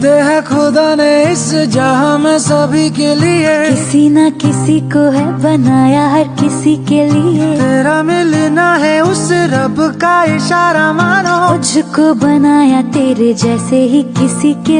दे है खुदा ने इस जहाँ में सभी के लिए किसी ना किसी को है बनाया हर किसी के लिए। तेरा मिलना है उस रब का इशारा मानो। मुझको बनाया तेरे जैसे ही किसी के